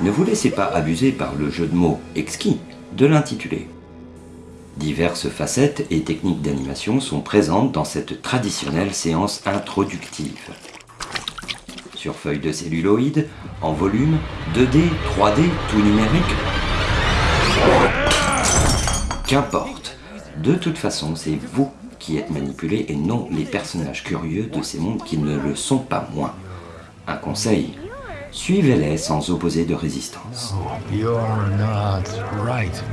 Ne vous laissez pas abuser par le jeu de mots exquis de l'intitulé. Diverses facettes et techniques d'animation sont présentes dans cette traditionnelle séance introductive. Sur feuille de celluloïd, en volume, 2D, 3D, tout numérique. Qu'importe. De toute façon, c'est vous qui êtes manipulé et non les personnages curieux de ces mondes qui ne le sont pas moins. Un conseil, suivez-les sans opposer de résistance. Right.